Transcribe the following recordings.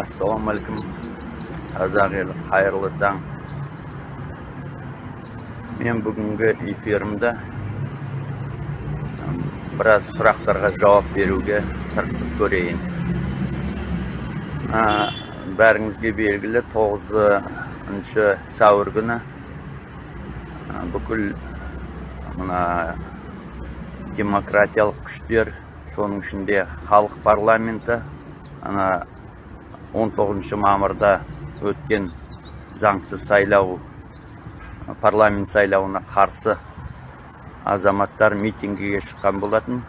ассалаумағалейкум қазақ елі қайырлы таң мен бүгінгі эфирімді біраз сұрақтарға жауап беруге тырысып көрейін бәріңізге белгілі тоғызыншы сәуір күні бүкіл мына демократиялық күштер соның ішінде халық парламенті ана 19 мамырда өткен заңсыз сайлау парламент сайлауына қарсы азаматтар митингіге шыққан болатын.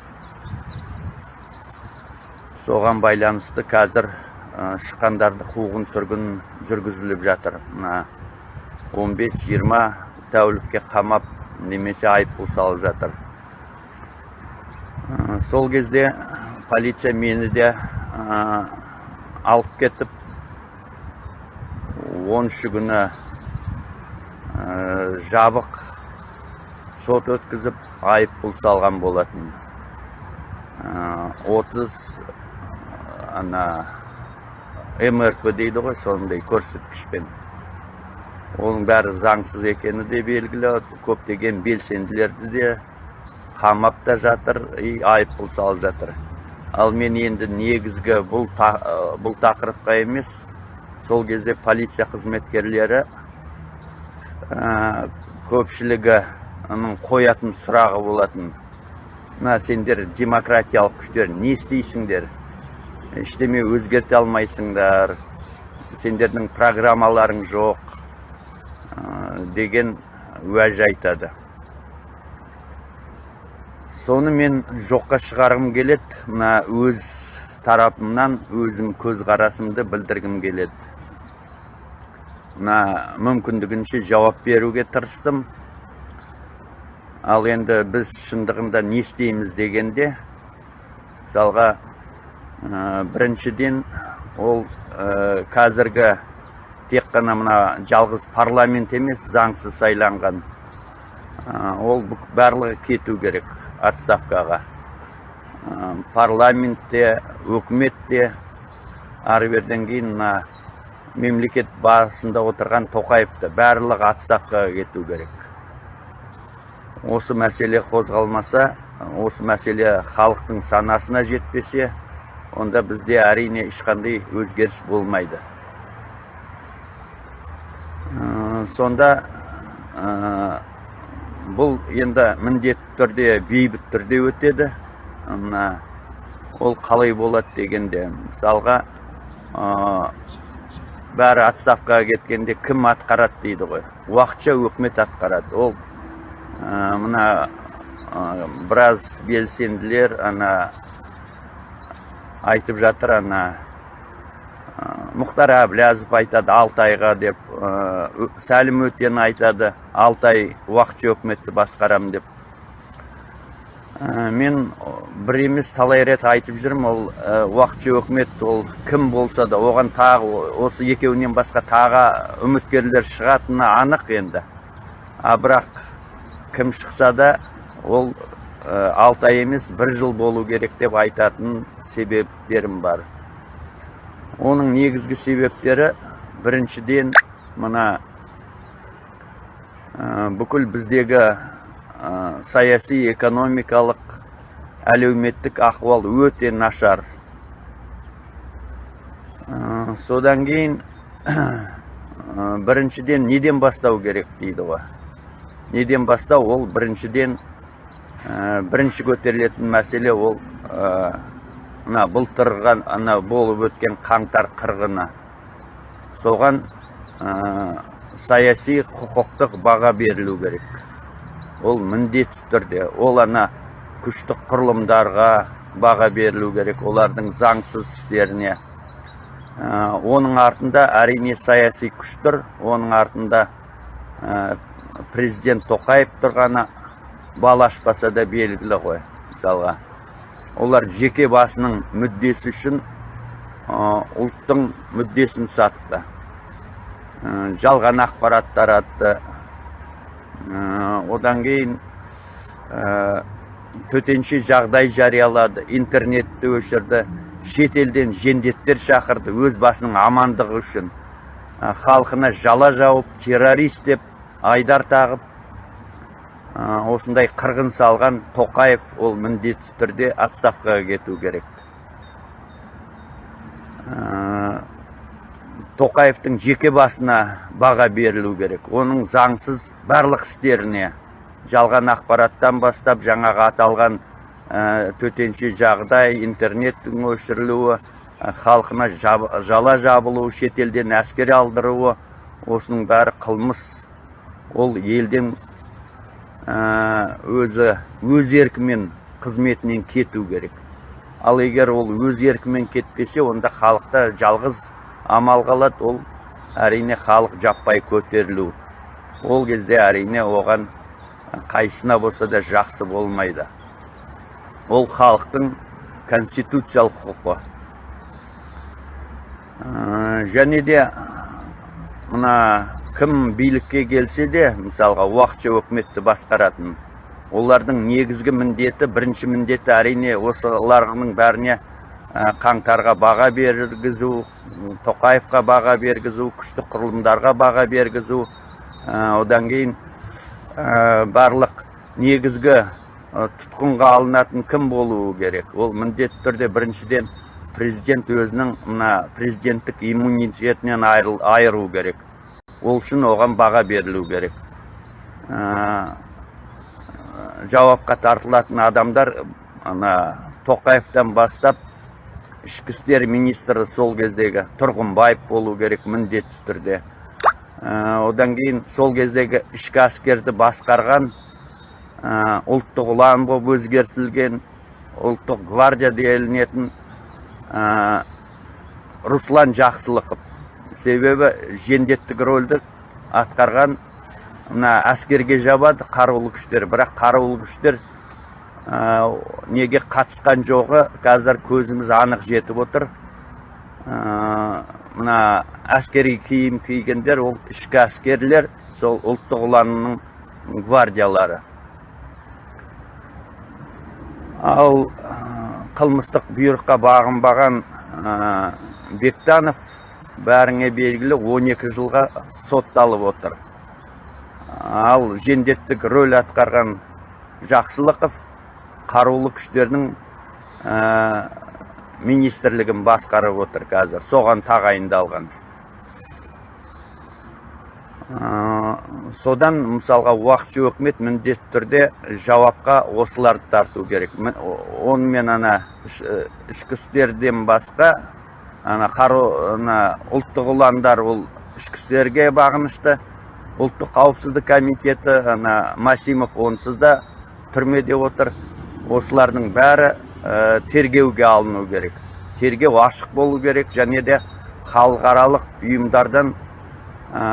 Соған байланысты қазір шыққандарды қуғын сүргін жүргізіліп жатыр. Мына 15-20 тәулікке қамап немесе айыппұл салып жатыр. Сол кезде полиция мені де алып кетіп оныншы күні жабық сот өткізіп айыппұл салған болатын. Отыз ана мрп дейді ғой сондай көрсеткішпен. Оның бәрі заңсыз екені де белгілі көптеген белсенділерді де қамап та жатыр и айыппұл салып жатыр. Ал мен енді негізгі бұл, бұл тақырыпқа емес сол кезде полиция қызметкерлері ә, көпшілігінің қоятын сұрағы болатын. Мына сендер демократиялық күштер не істейсіңдер? Ештеме өзгерте алмайсыңдар. Сендердің программаларың жоқ деген уәж айтады. Соны мен жоққа шығарғым келеді. Мына өз тарапымнан өзім көзқарасымды білдіргім келеді. Мына мүмкіндігінше жауап беруге тырыстым. Ал енді біз шындығында не істейміз дегенде мысалға біріншіден ол қазіргі тек қана мына жалғыз парламент емес заңсыз сайланған. Ол барлығы кету керек отставкаға. Парламентте өкіметте ары беріден кейін мына мемлекет басында отырған тоқаевты барлығы отставкаға кету керек. Осы мәселе қозғалмаса осы мәселе халықтың санасына жетпесе онда бізде әрине ешқандай өзгеріс болмайды. Сонда бұл енді міндетті түрде бейбіт түрде өтеді. Мына ол қалай болады дегенде мысалға бәрі отставкаға кеткенде кім атқарады дейді ғой. Уақытша өкімет атқарады. Ол мына біраз белсенділер ана айтып жатыр ана мұхтар әблязов айтады алтайға деп сәлім өтен айтады алтай уақытша өкіметті басқарамын деп мен бір емес талай рет айтып жүрмін ол уақытша өкімет ол кім болса да оған тағы осы екеуінен басқа тағы үміткерлер шығатыны анық енді а бірақ кім шықса да ол алтай емес бір жыл болу керек деп айтатын себептерім бар оның негізгі себептері біріншіден мына бүкіл біздегі саяси экономикалық әлеуметтік ахуал өте нашар. Содан кейін біріншіден неден бастау керек дейді ғой? Неден бастау? Ол біріншіден бірінші көтерілетін мәселе ол мына былтырғы ана болып өткен қаңтар қырғыны. Соған саяси құқықтық баға берілу керек. Ол міндетті түрде. Ол ана күштік құрылымдарға баға берілу керек олардың заңсыз істеріне. Оның артында әрине саяси күш тұр. Оның артында президент тоқаев тұрғаны бал ашпаса да белгілі ғой мысалға. Олар жеке басының мүддесі үшін ұлттың мүддесін сатты. Жалған ақпарат таратты. Одан кейін төтенше жағдай жариялады интернетті өшірді шетелден жендеттер шақырды өз басының амандығы үшін. Ә, халқына жала жауып террорист деп айдар тағып ә, осындай қырғын салған тоқаев ол міндетті түрде отставкаға кету керек. Ә, тоқаевтың жеке басына баға берілу керек. Оның заңсыз барлық істеріне жалған ақпараттан бастап жаңағы аталған ә, төтенше жағдай интернеттің өшірілуі халқына жала жабылуы шетелден әскер алдыруы осының бәрі қылмыс. Ол елден өзі өз еркімен қызметінен кету керек. Ал егер ол өз еркімен кетпесе онда халықта жалғыз амал қалады. Ол әрине халық жаппай көтерілу. Ол кезде әрине оған қайсына болса да жақсы болмайды. Ол халықтың конституциялық құқы. Ә, және де мына кім билікке келсе де мысалға уақытша өкіметті басқаратын олардың негізгі міндеті бірінші міндеті әрине осылардың бәріне қаңтарға баға бергізу тоқаевқа баға бергізу күшті құрылымдарға баға бергізу одан кейін барлық негізгі тұтқынға алынатын кім болуы керек? Ол міндетті түрде біріншіден президент өзінің мына президенттік иммунитетінен айыру керек. Ол үшін оған баға берілу керек. Ә, жауапқа тартылатын адамдар ана тоқаевтан бастап ішкі істер министрі сол кездегі тұрғынбаев болу керек міндетті түрде. Ә, одан кейін сол кездегі ішкі әскерді басқарған ә, ұлттық ұлан болып өзгертілген ұлттық гвардия делінетін ә, руслан жақсылықов. Себебі жендеттік рөлді атқарған мына әскерге жабады қарулы күштер. Бірақ қарулы күштер ә, неге қатысқан жоғы қазір көзіміз анық жетіп отыр. Ә, мына әскери киім кигендер ол ішкі әскерлер сол ұлттық ұланның гвардиялары. Ал қылмыстық бұйрыққа бағынбаған бектанов бәріңе белгілі 12 жылға сотталып отыр. Ал жендеттік рөл атқарған жақсылықов қарулы күштердің министрлігін басқарып отыр қазір соған тағайындалған. Содан мысалға уақытша өкімет міндетті түрде жауапқа осыларды тарту керек. Онымен ана ішкі істерден басқа ана қару ана ұлттық ұландар ол ішкі істерге бағынышты. Ұлттық қауіпсіздік комитеті ана масимов онсыз да түрмеде отыр. Осылардың бәрі Э, тергеуге алыну керек. Тергеу ашық болу керек және де халықаралық ұйымдардан ә,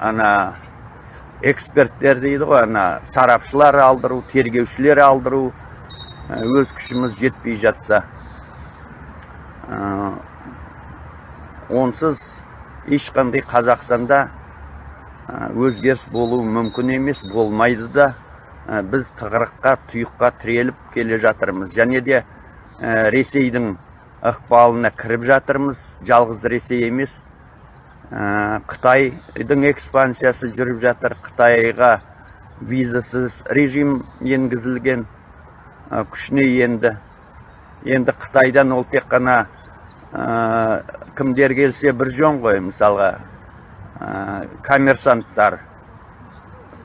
ана эксперттер дейді ғой ана сарапшылар алдыру тергеушілер алдыру ә, өз күшіміз жетпей жатса. ә, онсыз ешқандай қазақстанда өзгеріс болуы мүмкін емес болмайды да Ә, біз тығырыққа тұйыққа тіреліп келе жатырмыз. Және де ресейдің ықпалына кіріп жатырмыз. Жалғыз ресей емес. Қытайдың экспансиясы жүріп жатыр. Қытайға визасыз режим енгізілген. Күшіне енді. Енді қытайдан ол тек қана кімдер келсе бір жөн ғой мысалға. Коммерсанттар.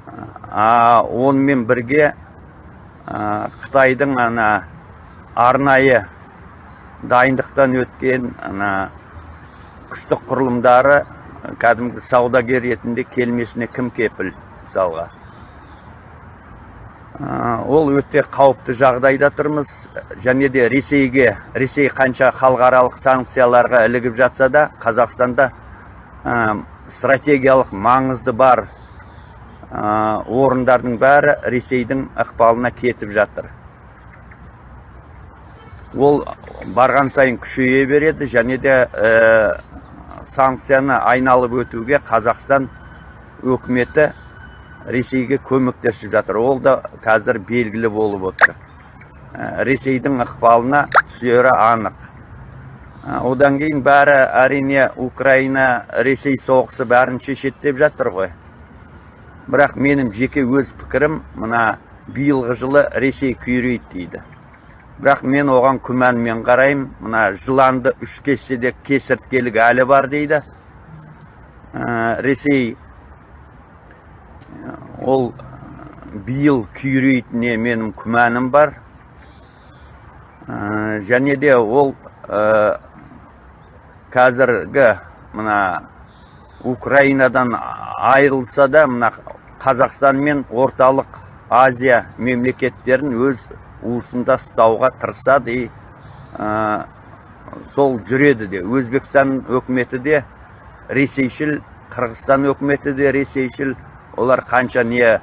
Онымен бірге қытайдың ана арнайы дайындықтан өткен ана күштік құрылымдары кәдімгі саудагер ретінде келмесіне кім кепіл мысалға. Ол өте қауіпті жағдайда тұрмыз. Және де ресейге ресей қанша халықаралық санкцияларға ілігіп жатса да қазақстанда стратегиялық маңызды бар орындардың бәрі ресейдің ықпалына кетіп жатыр. Ол барған сайын күшейе береді және де ә, санкцияны айналып өтуге қазақстан өкіметі ресейге көмектесіп жатыр. Ол да қазір белгілі болып отыр. Ресейдің ықпалына түсері анық. Одан кейін бәрі әрине украина ресей соғысы бәрін деп жатыр ғой. Бірақ менің жеке өз пікірім мына биылғы жылы ресей күйрейді дейді. Бірақ мен оған күмәнмен қараймын. Мына жыланды үш кессе де кесірткелік әлі бар дейді. Ресей ол биыл күйрейтініне менің күмәнім бар. Және де ол қазіргі мына украинадан айырылса да мына қазақстан мен орталық азия мемлекеттерін өз уысында ұстауға тырысады. И сол жүреді де. Өзбекстан өкіметі де ресейшіл қырғызстан өкіметі де ресейшіл олар қанша не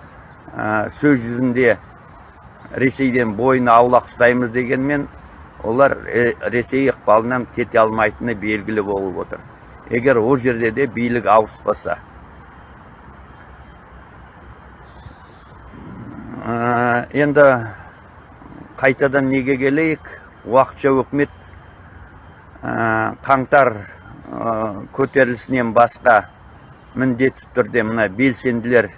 сөз жүзінде ресейден бойын аулақ ұстаймыз дегенмен олар ресей ықпалынан кете алмайтыны белгілі болып отыр. Егер ол жерде де билік ауыспаса. Енді қайтадан неге келейік? Уақытша өкімет қаңтар көтерілісінен басқа міндетті түрде мына белсенділер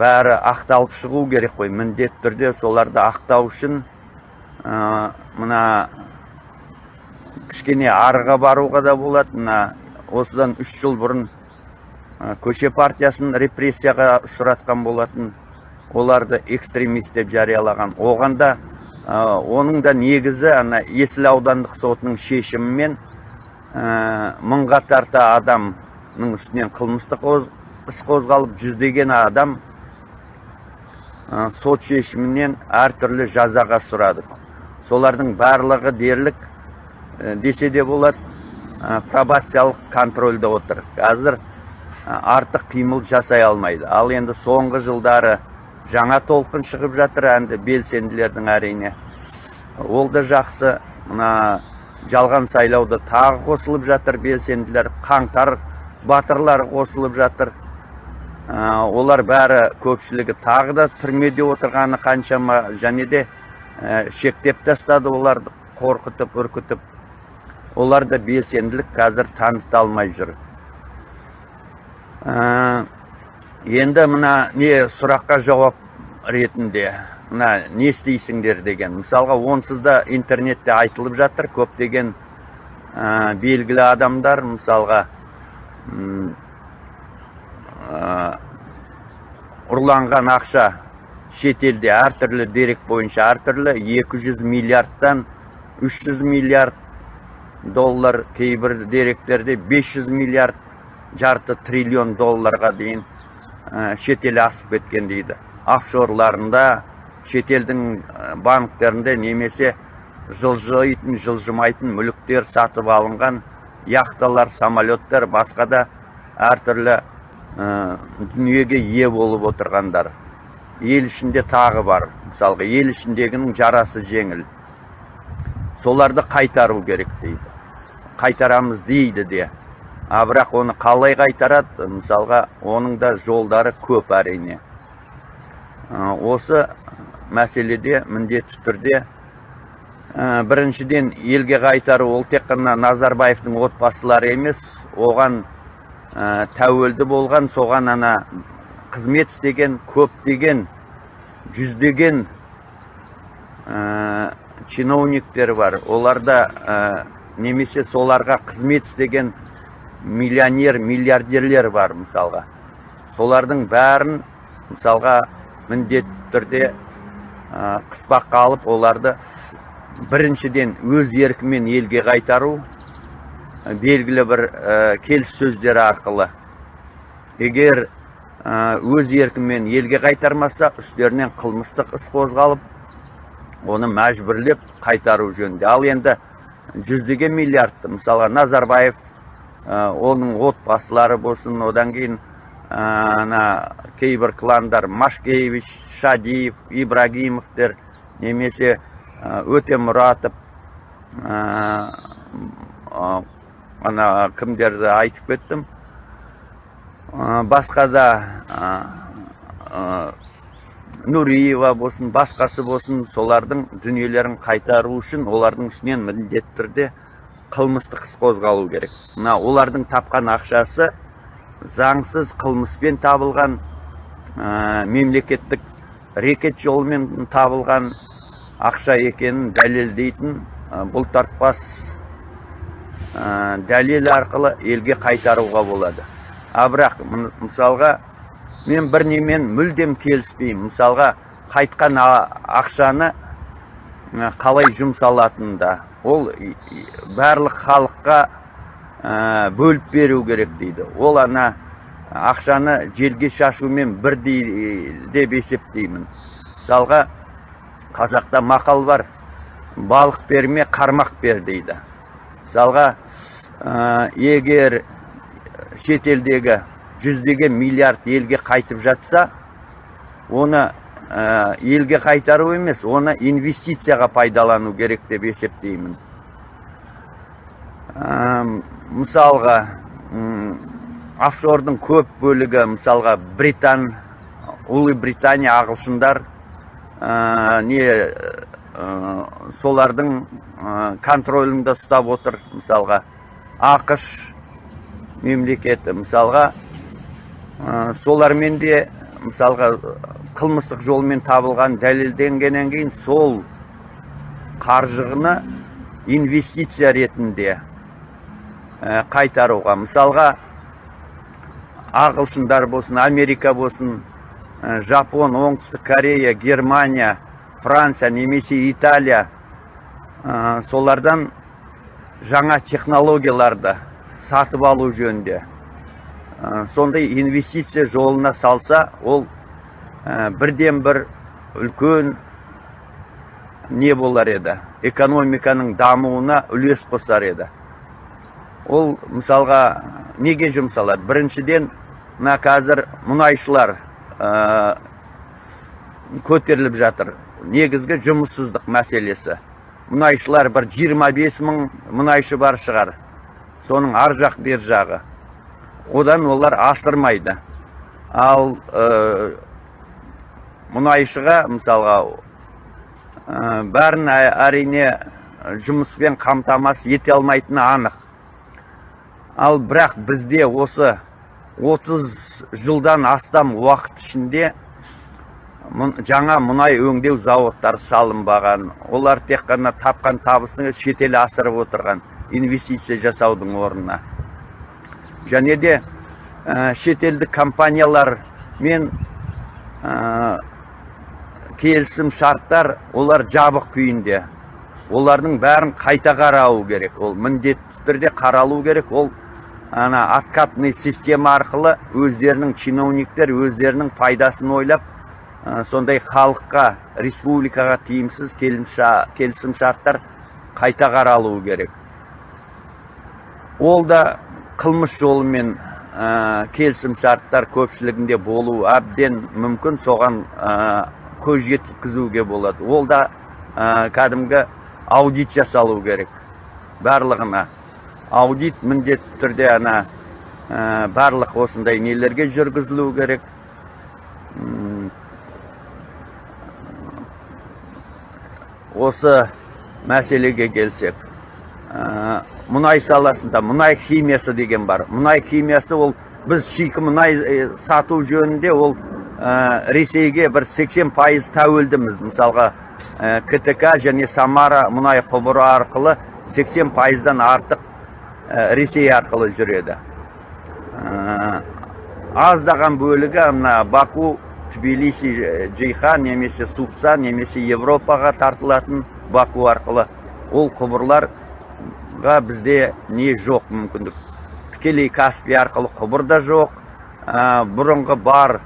бәрі ақталып шығу керек қой. Міндетті түрде соларды ақтау үшін мына кішкене арыға баруға да болады. Мына осыдан үш жыл бұрын көше партиясын репрессияға ұшыратқан болатын. Оларды экстремист деп жариялаған. Оған да оның да негізі ана есіл аудандық сотының шешімімен мыңға тарта адамның үстінен қылмыстық іс қозғалып жүздеген адам сот шешімінен әртүрлі жазаға ұшырады солардың барлығы дерлік десе де болады пробациялық контрольда отыр. Қазір артық қимыл жасай алмайды. Ал енді соңғы жылдары жаңа толқын шығып жатыр әнді белсенділердің әрине. Ол да жақсы. Мына жалған сайлауда тағы қосылып жатыр белсенділер қаңтар батырлар қосылып жатыр. Олар бәрі көпшілігі тағы да түрмеде отырғаны қаншама және де шектеп тастады оларды қорқытып үркітіп. Олар да белсенділік қазір таныта алмай жүр енді мына не сұраққа жауап ретінде. Мына не істейсіңдер деген. Мысалға онсыз да интернетте айтылып жатыр көптеген белгілі адамдар мысалға ұрланған ақша шетелде әртүрлі дерек бойынша әртүрлі 200 миллиардтан 300 миллиард доллар кейбір деректерде 500 миллиард жарты триллион долларға дейін шетел асып кеткен дейді. Офшорларында шетелдің банктерінде немесе жылжитын жылжымайтын мүліктер сатып алынған яхталар самолеттер басқа да әртүрлі дүниеге ие болып отырғандар. Ел ішінде тағы бар. Мысалға ел ішіндегінің жарасы жеңіл. Соларды қайтару керек дейді. Қайтарамыз дейді де. А бірақ оны қалай қайтарады? Мысалға оның да жолдары көп әрине. Осы мәселеде міндетті түрде. Біріншіден елге қайтару ол тек қана назарбаевтың отбасылары емес оған тәуелді болған соған ана қызмет істеген көптеген жүздеген чиновниктер бар. Оларда немесе соларға қызмет істеген миллионер миллиардерлер бар мысалға. Солардың бәрін мысалға міндетті түрде қыспаққа алып оларды біріншіден өз еркімен елге қайтару белгілі бір келіссөздер арқылы. Егер өз еркімен елге қайтармаса үстерінен қылмыстық іс қозғалып оны мәжбүрлеп қайтару жөнінде. Ал енді жүздеген миллиардты мысалға назарбаев оның отбасылары болсын одан кейін ана кейбір кландар машкевич шадиев ибрагимовтер немесе өтемұратов ана кімдерді айтып кеттім. Басқа да нұриева болсын басқасы болсын солардың дүниелерін қайтару үшін олардың үстінен міндетті түрде қылмыстық іс қозғалу керек. Мына олардың тапқан ақшасы заңсыз қылмыспен табылған ә, мемлекеттік рекет жолымен табылған ақша екенін дәлелдейтін ә, бұлтартпас ә, дәлел арқылы елге қайтаруға болады. А бірақ мысалға мен бір немен мүлдем келіспеймін. Мысалға қайтқан ақшаны қалай жұмсалатынында. Ол барлық халыққа бөліп беру керек дейді. Ол ана ақшаны желге шашумен бірдей деп есептеймін. Мысалға қазақта мақал бар. Балық берме қармақ бер дейді. Мысалға ә, егер шетелдегі жүздеген миллиард елге қайтып жатса оны ә, елге қайтару емес оны инвестицияға пайдалану керек деп есептеймін. Мысалға офшордың көп бөлігі мысалға британ ұлыбритания ағылшындар ә, не ә, солардың ә, контролінде ұстап отыр. Мысалға ақш мемлекеті мысалға ә, солармен де мысалға қылмыстық жолмен табылған дәлелденгеннен кейін сол қаржыны инвестиция ретінде қайтаруға. Мысалға ағылшындар болсын америка болсын ә, жапон оңтүстік корея германия франция немесе италия ә, солардан жаңа технологияларды сатып алу жөнінде. Ә, сондай инвестиция жолына салса ол ә, бірден бір үлкен не болар еді. Экономиканың дамуына үлес қосар еді. Ол мысалға неге жұмсалады? Біріншіден мына қазір мұнайшылар ә, көтеріліп жатыр. Негізгі жұмыссыздық мәселесі. Мұнайшылар бір 25 мың мұнайшы бар шығар. Соның ар жақ бер жағы. Одан олар асырмайды ал ә, мұнайшыға мысалға ә, бәрін әрине жұмыспен қамтамасыз ете алмайтыны анық. Ал бірақ бізде осы 30 жылдан астам уақыт ішінде жаңа мұнай өңдеу зауыттары салынбаған. Олар тек қана тапқан табысын шетел асырып отырған инвестиция жасаудың орнына. Және де ә, шетелдік компаниялармен ә, келісім шарттар олар жабық күйінде. Олардың бәрін қайта қарау керек. Ол міндетті түрде қаралу керек. Ол ана откатный система арқылы өздерінің чиновниктер өздерінің пайдасын ойлап ә, сондай халыққа республикаға тиімсіз келісім шарттар қайта қаралуы керек. Ол да қылмыс жолымен ә, келісім шарттар көпшілігінде болуы әбден мүмкін соған ә, көз жеткізуге болады. Ол да ә, кәдімгі аудит жасалу керек барлығына. Аудит міндетті түрде ана ә, барлық осындай нелерге жүргізілу керек. Осы мәселеге келсек ә, мұнай саласында мұнай химиясы деген бар. Мұнай химиясы ол біз шикі мұнай сату жөнінде ол ә, ресейге бір 80 пайыз тәуелдіміз. Мысалға ә, ктк және самара мұнай құбыры арқылы 80 пайыздан артық ресей арқылы жүреді. Ә, аздаған бөлігі мына баку тбилиси джейхан немесе супса немесе европаға тартылатын баку арқылы ол құбырларға бізде не жоқ мүмкіндік. Тікелей каспий арқылы құбыр да жоқ. Ә, бұрынғы бар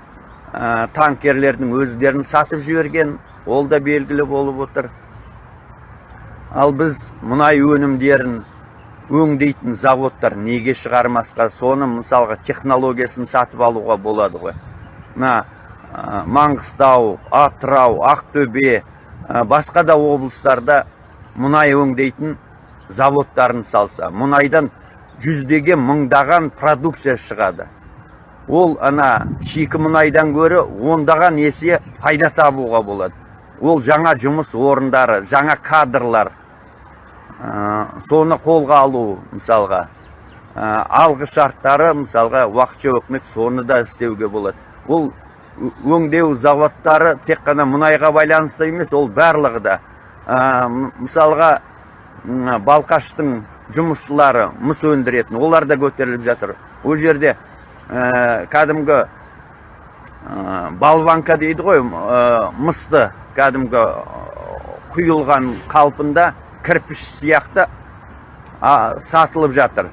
ә, танкерлердің өздерін сатып жіберген ол да белгілі болып отыр. Ал біз мұнай өнімдерін өңдейтін заводтар неге шығармасқа? Соны мысалға технологиясын сатып алуға болады ғой. Мына ә, маңғыстау атырау ақтөбе ә, басқа да облыстарда мұнай өңдейтін заводтарын салса мұнайдан жүздеген мыңдаған продукция шығады. Ол ана шикі мұнайдан гөрі ондаған есе пайда табуға болады. Ол жаңа жұмыс орындары жаңа кадрлар соны қолға алу мысалға. Ә, алғы шарттары мысалға уақытша өкімет соны да істеуге болады. Ол ө- өңдеу заводтары тек қана мұнайға байланысты емес ол барлығы да. М- мысалға балқаштың жұмысшылары мыс өндіретін олар да көтеріліп жатыр. Ол жерде ә, кәдімгі ә, балванка дейді ғой ә, мысты кәдімгі құйылған қалпында кірпіш сияқты а, сатылып жатыр.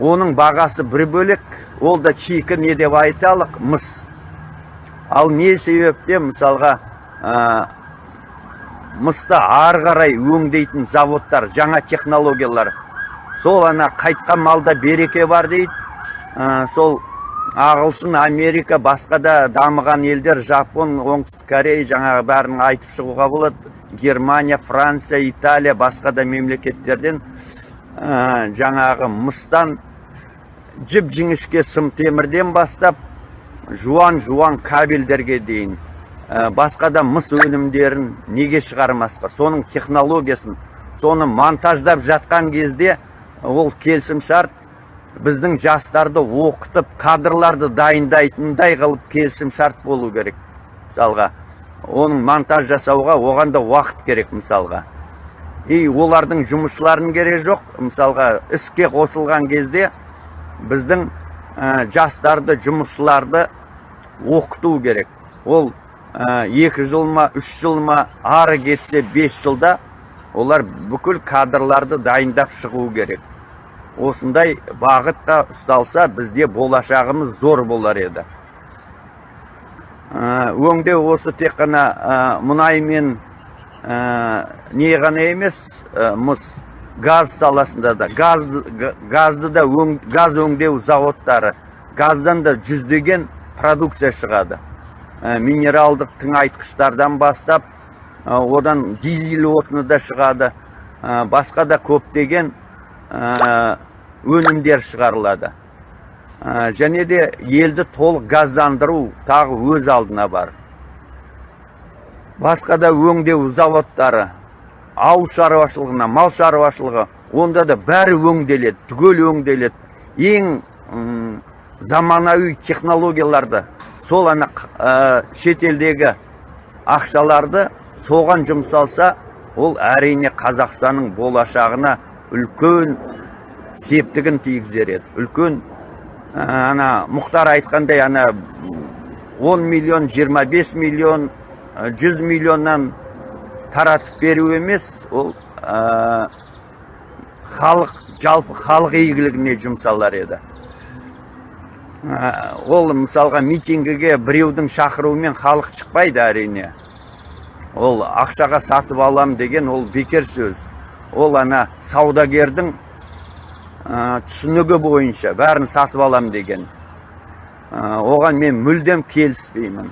Оның бағасы бір бөлек ол да чикі не деп айталық мыс. Ал не себептен мысалға ә, мысты ары қарай өңдейтін заводтар жаңа технологиялар. Сол ана қайтқан малда береке бар дейді. Ә, сол ағылшын америка басқа да дамыған елдер жапон оңтүстік корея жаңағы бәрін айтып шығуға болады. Германия франция италия басқа да мемлекеттерден ә, жаңағы мыстан жіп жіңішке сым темірден бастап жуан жуан кабельдерге дейін ә, басқа да мыс өнімдерін неге шығармасқа? Соның технологиясын соны монтаждап жатқан кезде ол келісімшарт біздің жастарды оқытып кадрларды дайындайтындай қылып келісімшарт болу керек мысалға оның монтаж жасауға оған да уақыт керек мысалға. И олардың жұмысшыларының керегі жоқ. Мысалға іске қосылған кезде біздің ә, жастарды жұмысшыларды оқыту керек. Ол ә, екі жыл ма үш жыл ма ары кетсе бес жылда олар бүкіл кадрларды дайындап шығу керек. Осындай бағытқа ұсталса бізде болашағымыз зор болар еді. Өңдеу осы тек қана мұнай мен не ғана емес мыс газ саласында да газды, га- газды да өң, газ өңдеу заводтары газдан да жүздеген продукция шығады. Минералдық тыңайтқыштардан бастап одан дизель отыны да шығады басқа да көптеген өнімдер шығарылады. Және де елді толық газдандыру тағы өз алдына бар. Басқа да өңдеу заводтары ауыл шаруашылығына мал шаруашылығы онда да бәрі өңделеді түгел өңделеді. Ең заманауи технологияларды сол ана ә, шетелдегі ақшаларды соған жұмсалса ол әрине қазақстанның болашағына үлкен септігін тигізер еді үлкен ана мұхтар айтқандай ана 10 миллион 25 миллион ә, 100 миллионнан таратып беру емес ол халық жалпы халық игілігіне жұмсалар еді ол мысалға митингіге біреудің шақыруымен халық шықпайды әрине ол ақшаға сатып алам деген ол бекер сөз ол ана саудагердің түсінігі бойынша бәрін сатып алам деген. Оған мен мүлдем келіспеймін.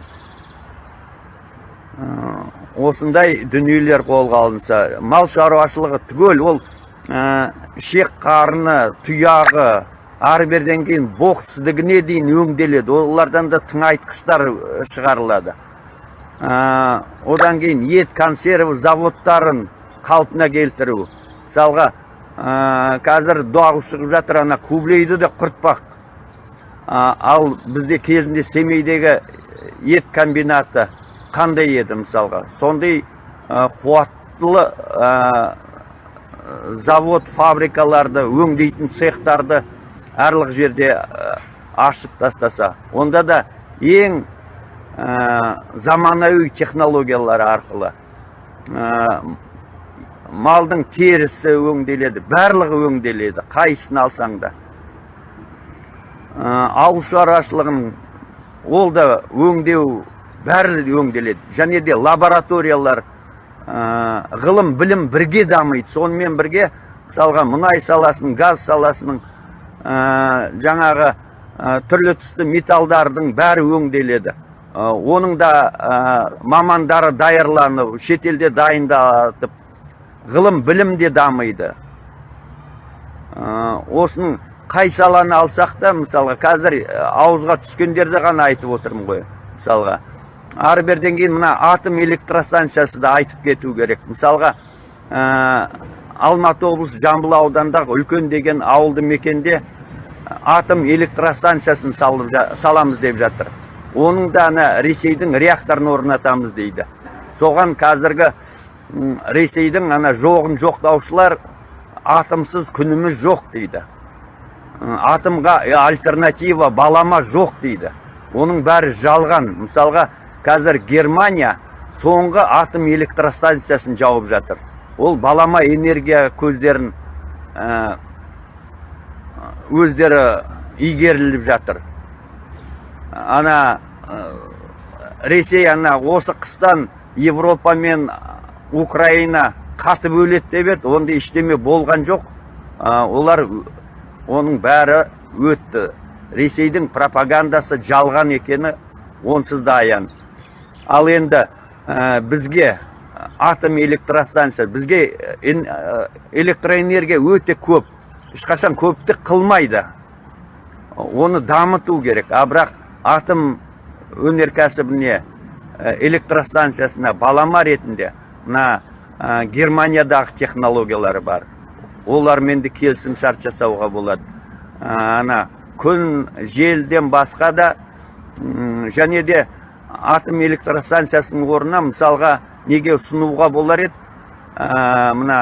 Осындай дүниелер қолға алынса мал шаруашылығы түгел ол ә, ішек қарны тұяғы ары берден кейін боқсыздігіне дейін өңделеді. Олардан да тыңайтқыштар ә, шығарылады. Ә, одан кейін ет консерві заводтарын қалпына келтіру. Мысалға қазір дауы шығып жатыр ана кублейді де құртпақ. Ал бізде кезінде семейдегі ет комбинаты қандай еді мысалға? Сондай ә, қуаттылы ә, завод фабрикаларды өңдейтін цехтарды әрлық жерде ашып тастаса онда да ең заманауи технологиялар арқылы малдың терісі өңделеді барлығы өңделеді қайсысын алсаң да. Ә, ауыл шаруашылығының ол да өңдеу бәрі де өңделеді. Және де лабораториялар ә, ғылым білім бірге дамиды. Сонымен бірге мысалға мұнай саласының газ саласының ә, жаңағы ә, түрлі түсті металдардың бәрі өңделеді. Ә, оның да ә, мамандары даярланып шетелде дайындатып ғылым білім де дамиды. Осының қай саланы алсақ та мысалға қазір ауызға түскендерді ғана айтып отырмын ғой мысалға. Ары беріден кейін мына атом электростанциясы да айтып кету керек. Мысалға ә, алматы облысы жамбыл ауданындағы үлкен деген ауылды мекенде атом электростанциясын саламыз деп жатыр. Оның да ана ресейдің реакторын орнатамыз дейді. Соған қазіргі ресейдің ана жоғын жоқтаушылар атомсыз күніміз жоқ дейді. Атомға альтернатива балама жоқ дейді. Оның бәрі жалған. Мысалға қазір германия соңғы атом электростанциясын жауып жатыр. Ол балама энергия көздерін ә, өздері игеріліп жатыр. Ана ресей ана осы қыстан европа мен украина қатып өледі деп еді. Ондай ештеме болған жоқ. Ә, олар оның бәрі өтті. Ресейдің пропагандасы жалған екені онсыз да аян. Ал енді ә, бізге атом электростанция бізге эн- электроэнергия өте көп. Ешқашан көптік қылмайды. Оны дамыту керек. А бірақ атом өнеркәсібіне электростанциясына балама ретінде мына ә, германиядағы технологиялары бар. Олармен де келісім шарт жасауға болады. Ә, ана күн желден басқа да м, және де атом электростанциясының орнына мысалға неге ұсынуға болар еді? Ә, мына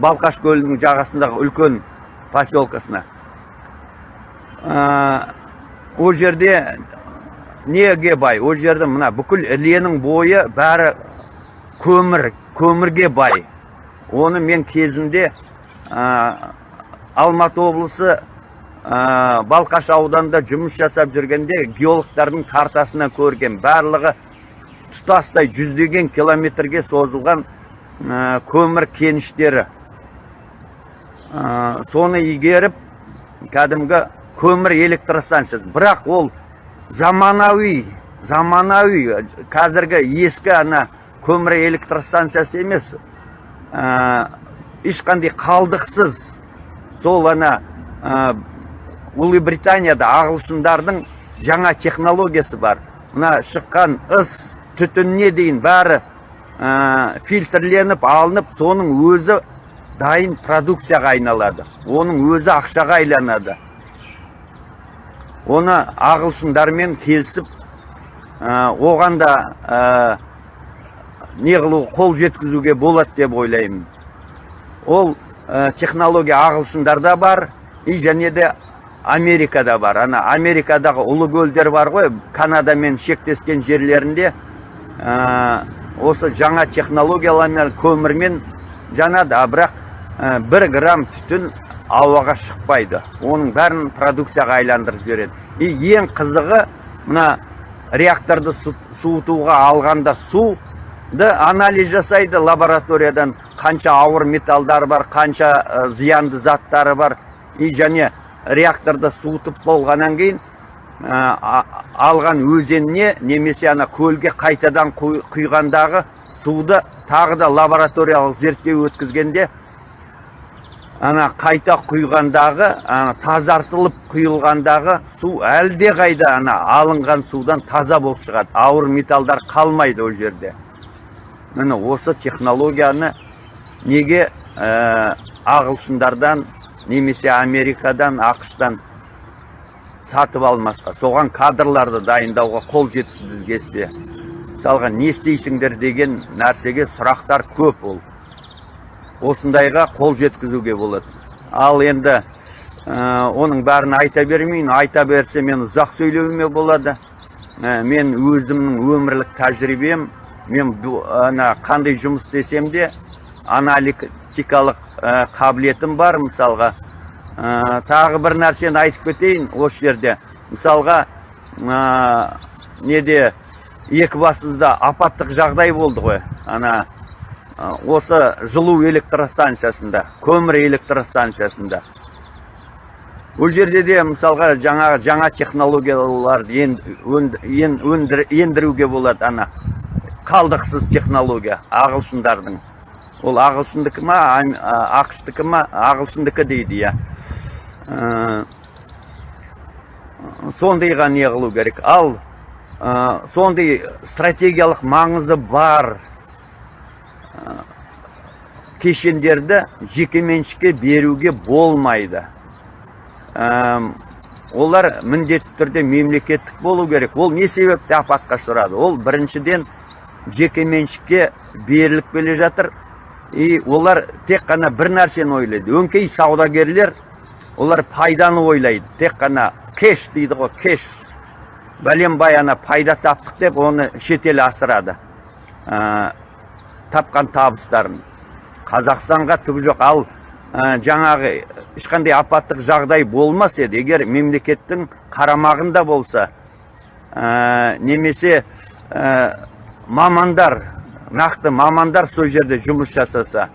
балқаш көлінің жағасындағы үлкен поселкасына. Ә, ол жерде неге бай? Ол жерде мына бүкіл іленің бойы бәрі көмір көмірге бай. Оны мен кезінде ә, алматы облысы ә, балқаш ауданында жұмыс жасап жүргенде геологтардың картасынан көрген барлығы тұтастай жүздеген километрге созылған ә, көмір кеніштері. Ә, соны игеріп кәдімгі көмір электростанциясы. Бірақ ол заманауи заманауи қазіргі ескі ана көмір электростанциясы емес ешқандай қалдықсыз сол ана ә, ұлыбританияда ағылшындардың жаңа технологиясы бар. Мына шыққан ыс түтініне дейін бәрі фильтрленіп алынып соның өзі дайын продукцияға айналады. Оның өзі ақшаға айланады оны ағылшындармен келісіп ә, оған да не қылу қол жеткізуге болады деп ойлаймын. Ол ә, технология ағылшындарда бар и және де америкада бар. Ана америкадағы ұлы көлдер бар ғой канадамен шектескен жерлерінде ә, осы жаңа технологиялармен көмірмен жанады. А бірақ ә, бір грамм түтін ауаға шықпайды. Оның бәрін продукцияға айландырып жібереді. И ең қызығы мына реакторды су- суытуға алғанда суды анализ жасайды лабораториядан қанша ауыр металдар бар қанша ә, зиянды заттары бар. И және реакторды суытып болғаннан кейін ә, алған өзеніне немесе ана көлге қайтадан құй- құйғандағы суды тағы да лабораториялық зерттеу өткізгенде ана қайта құйғандағы ана тазартылып құйылғандағы су әлде қайда ана алынған судан таза болып шығады. Ауыр металдар қалмайды ол жерде. Міне осы технологияны неге ә, ағылшындардан немесе америкадан ақштан сатып алмасқа? Соған кадрларды дайындауға қол жеткізбеске мысалға не істейсіңдер деген нәрсеге сұрақтар көп ол. Осындайға қол жеткізуге болады. Ал енді ә, оның бәрін айта бермейін. Айта берсе мен ұзақ сөйлеуіме болады. Ә, мен өзімнің өмірлік тәжірибем мен ана қандай жұмыс істесем де аналитикалық ә, қабілетім бар мысалға. Ә, тағы бір нәрсені айтып кетейін осы жерде. Мысалға ә, неде екібастұзда апаттық жағдай болды ғой ана ә, осы жылу электростанциясында көмір электростанциясында. Ол жерде де мысалға жаңа жаңа технологияларды ендіруге болады ана. Қалдықсыз технология. Ағылшындардың. Ол ағылшындікі ма ақштікі ма ағылшындікі дейді иә. Ә, сондайға не қылу керек. Ал ә, сондай стратегиялық маңызы бар ә, кешендерді жекеменшікке беруге болмайды. Әм, олар міндетті түрде мемлекеттік болу керек. Ол не себепті апатқа ұшырады? Ол біріншіден жекеменшікке беріліп келе жатыр. И олар тек қана бір нәрсені ойлайды. Өңкей саудагерлер олар пайданы ойлайды. Тек қана кеш дейді ғой кеш. Бәленбай ана пайда таптық деп оны шетел асырады. Ә, тапқан табыстарын. Қазақстанға түгі жоқ. Ал ә, жаңағы ешқандай апаттық жағдай болмас еді. Егер мемлекеттің қарамағында болса ә, немесе мамандар нақты мамандар сол жерде жұмыс жасаса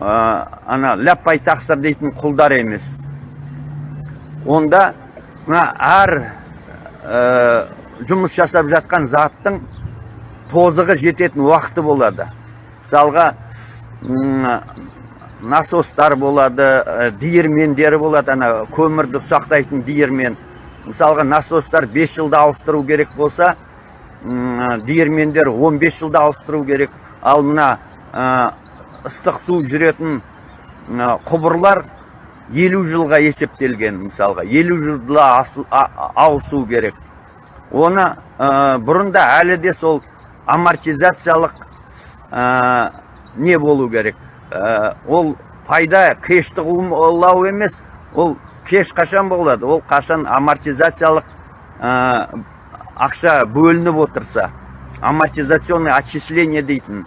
ә, ана ляппай тақсыр дейтін құлдар емес. Онда мына әр ә, жұмыс жасап жатқан заттың тозығы жететін уақыты болады. Мысалға насостар болады ә, диірмендері болады ана көмірді ұсақтайтын диірмен. Мысалға насостар 5 жылда ауыстыру керек болса диірмендер 15 жылда ауыстыру керек. Ал мына ә, ыстық су жүретін ә, құбырлар 50 жылға есептелген мысалға. 50 жылда ауысу керек. Оны ә, бұрында әлі де сол амортизациялық ә, не болу керек. Ә, ол пайда кешті қуылау емес ол кеш қашан болады? Ол қашан амортизациялық ақша бөлініп отырса амортизационный отчисление дейтін.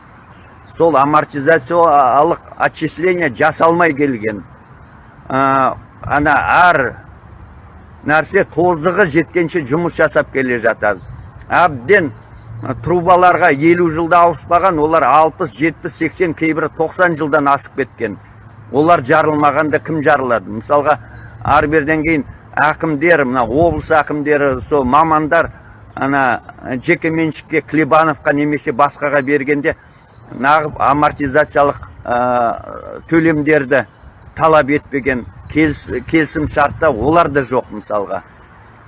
Сол амортизациялық отчисление жасалмай келген. Ә, ана әр нәрсе тозығы жеткенше жұмыс жасап келе жатады. Әбден трубаларға елу жылда ауыспаған олар 60 70 80 кейбірі 90 жылдан асып кеткен. Олар жарылмағанда кім жарылады? Мысалға ары беріден кейін әкімдер мына облыс әкімдері сол мамандар ана жеке меншікке клебановқа немесе басқаға бергенде нағып амортизациялық ә, төлемдерді талап етпеген келіс- келісім шартта олар да жоқ мысалға.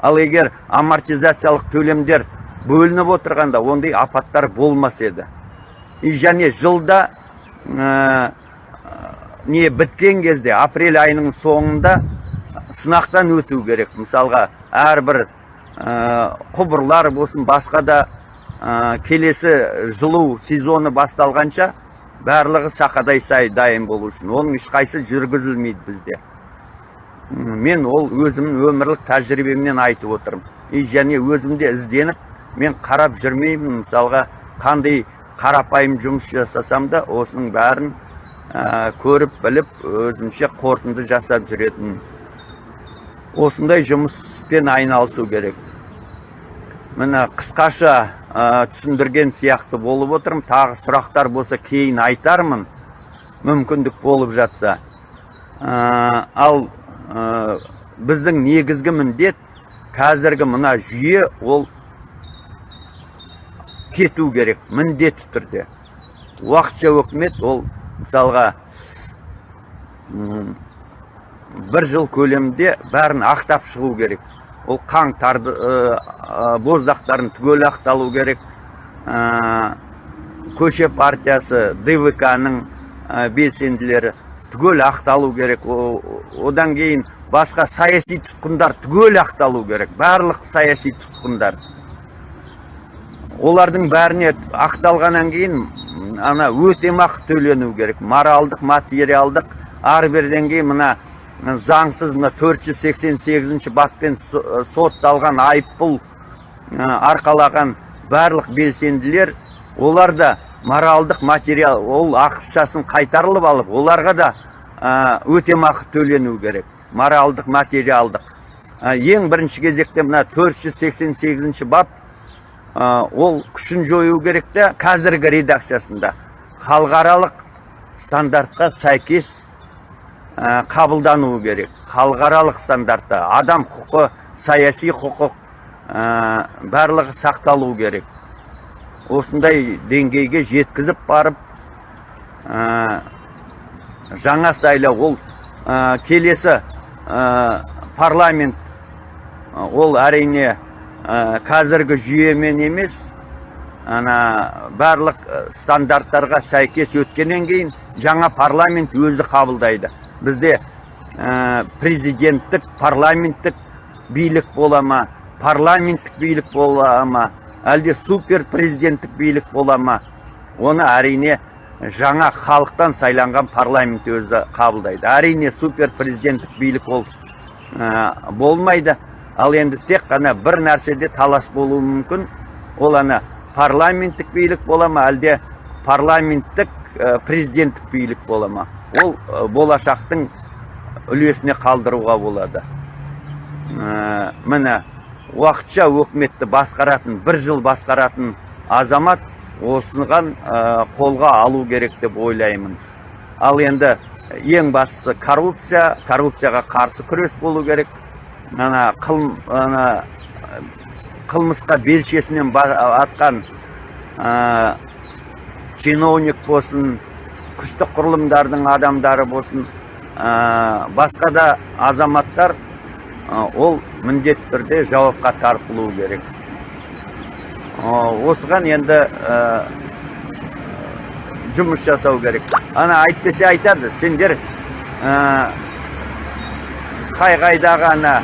Ал егер амортизациялық төлемдер бөлініп отырғанда ондай апаттар болмас еді. И және жылда ә, не біткен кезде апрель айының соңында сынақтан өту керек. Мысалға әрбір құбырлар болсын басқа да ә, келесі жылу сезоны басталғанша барлығы сақадай сай дайын болу үшін. Оның ешқайсы жүргізілмейді бізде. Мен ол өзімнің өмірлік тәжірибемнен айтып отырмын. И және өзімде ізденіп мен қарап жүрмеймін. Мысалға қандай қарапайым жұмыс жасасам да осының бәрін ә, көріп біліп өзімше қорытынды жасап жүретін осындай жұмыспен айналысу керек. Міне қысқаша ә, түсіндірген сияқты болып отырмын. Тағы сұрақтар болса кейін айтармын. Мүмкіндік болып жатса. Ә, ал ә, біздің негізгі міндет қазіргі мына жүйе ол кету керек міндетті түрде. Уақытша өкімет ол мысалға бір жыл көлемінде бәрін ақтап шығу керек ол қаңтарды ә, ә, боздақтарын түгел ақталу керек ә, көше партиясы двк ның белсенділері түгел ақталу керек О- одан кейін басқа саяси тұтқындар түгел ақталу керек барлық саяси тұтқындар олардың бәріне ақталғаннан кейін ана өтемақы төлену керек моралдық материалдық ары беріден кейін мына заңсыз мына 488 баппен со- сотталған айыппұл ә, арқалаған барлық белсенділер олар да моралдық материал ол ақшасын қайтарылып алып оларға да ә, өтемақы төлену керек. Моралдық материалдық. Ең бірінші кезекте мына 488 бап ол күшін жою керек те қазіргі редакциясында. Халықаралық стандартқа сәйкес қабылдануы керек. Халықаралық стандартта адам құқы саяси құқық ә, барлығы сақталу керек. Осындай деңгейге жеткізіп барып ә, жаңа сайлау ол ә, келесі парламент ол әрине қазіргі жүйемен емес ана барлық стандарттарға сәйкес өткеннен кейін жаңа парламент өзі қабылдайды. Бізде ә, президенттік парламенттік билік бола ма? Парламенттік билік бола ма? Әлде супер президенттік билік бола ма? Оны әрине жаңа халықтан сайланған парламент өзі қабылдайды. Әрине супер президенттік билік ол ә, болмайды. Ал енді тек қана бір нәрседе талас болуы мүмкін. Ол ана парламенттік билік бола ма? Әлде парламенттік ә, президенттік билік бола ма? Ол ә, болашақтың үлесіне қалдыруға болады. Ә, міне уақытша өкіметті басқаратын бір жыл басқаратын азамат осыған ә, қолға алу керек деп ойлаймын. Ал енді ең бастысы коррупция коррупцияға қарсы күрес болу керек. Ана қыл, қылмысқа белшесінен атқан ә, чиновник болсын күштік құрылымдардың адамдары болсын ә, басқа да азаматтар ә, ол міндетті түрде жауапқа тартылуы керек. Ә, осыған енді ә, жұмыс жасау керек. Ана әйтпесе айтады сендер ә, қай қайдағы ана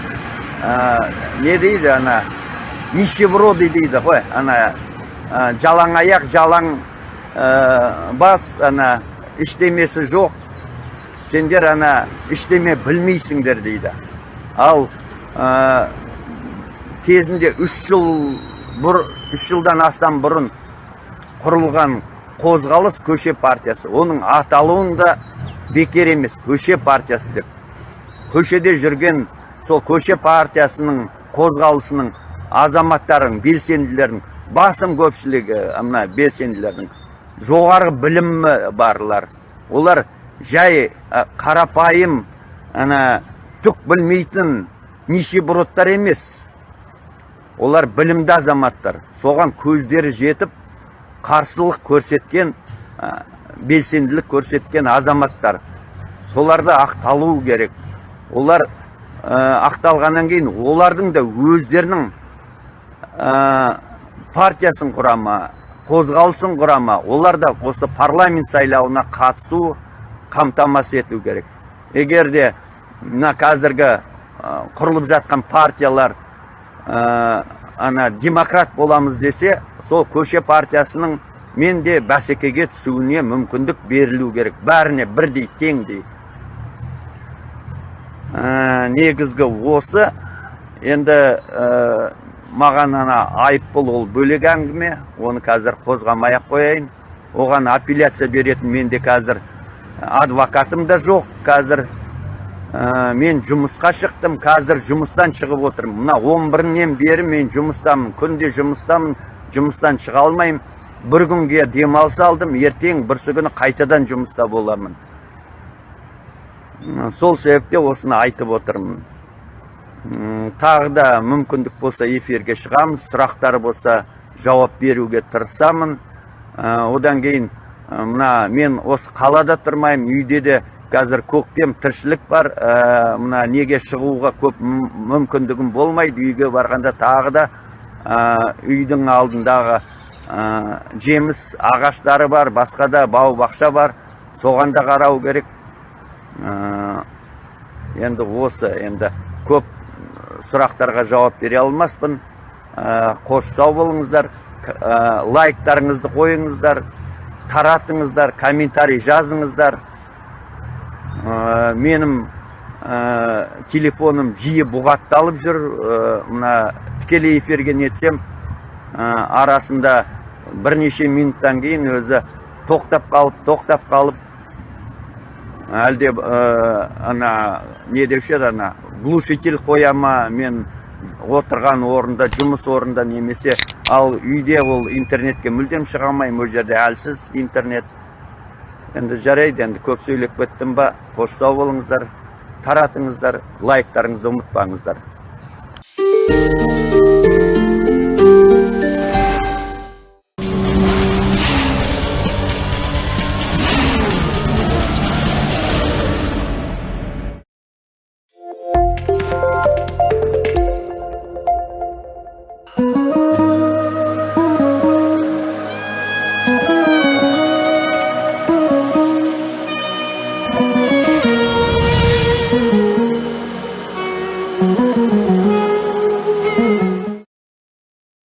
ә, не дейді ана нищеброды дейді ғой ана ә, жалаң аяқ жалаң ә, бас ана ештемесі жоқ сендер ана ештеме білмейсіңдер дейді ал ә, кезінде үш жыл бұр, үш жылдан астам бұрын құрылған қозғалыс көше партиясы оның аталуын да бекер емес көше партиясы деп көшеде жүрген сол көше партиясының қозғалысының азаматтарын белсенділердің басым көпшілігі мына белсенділердің жоғары білімі барлар. Олар жай қарапайым ана түк білмейтін нищебродтар емес. Олар білімді азаматтар. Соған көздері жетіп қарсылық көрсеткен ә, белсенділік көрсеткен азаматтар. Соларды ақталу керек. Олар ә, ақталғаннан кейін олардың да өздерінің ә, партиясын құрама қозғалысын құрама. Олар да осы парламент сайлауына қатысу қамтамасыз ету керек. Егер де мына қазіргі құрылып жатқан партиялар ә, ана демократ боламыз десе сол көше партиясының мен де бәсекеге түсуіне мүмкіндік берілу керек. Бәріне бірдей теңдей. Ә, негізгі осы енді маған ана айыппұл ол бөлек әңгіме. Оны қазір қозғамай ақ қояйын. Оған апелляция беретін менде қазір адвокатым да жоқ. Қазір ә, мен жұмысқа шықтым. Қазір жұмыстан шығып отырмын. Мына он бірінен бері мен жұмыстамын. Күнде жұмыстамын жұмыстан шыға алмаймын. бір күнге демалыс алдым. Ертең бүрсі күні қайтадан жұмыста боламын. Сол себепте осыны айтып отырмын. Тағы да мүмкіндік болса эфирге шығамыз сұрақтар болса жауап беруге тырысамын. Ә, одан кейін ә, мына мен осы қалада тұрмаймын үйде де қазір көктем тіршілік бар. Ә, мына неге шығуға көп мүмкіндігім болмайды үйге барғанда тағы да үйдің алдындағы жеміс ағаштары бар басқа да бау бақша бар. Соған да қарау керек. Енді осы енді көп сұрақтарға жауап бере алмаспын. Ә, қош сау болыңыздар ә, лайктарыңызды қойыңыздар таратыңыздар комментарий жазыңыздар. Ә, менің телефоным жиі бұғатталып жүр. Мына тікелей эфирге нетсем арасында бірнеше минуттан кейін өзі тоқтап қалып тоқтап қалып әлде ә, ана не деуші еді ана глушитель қоя ма мен отырған орында жұмыс орында немесе ал үйде ол интернетке мүлдем шыға алмаймын ол жерде әлсіз интернет. Енді жарайды енді көп сөйлеп кеттім ба қош сау болыңыздар таратыңыздар лайктарыңызды ұмытпаңыздар.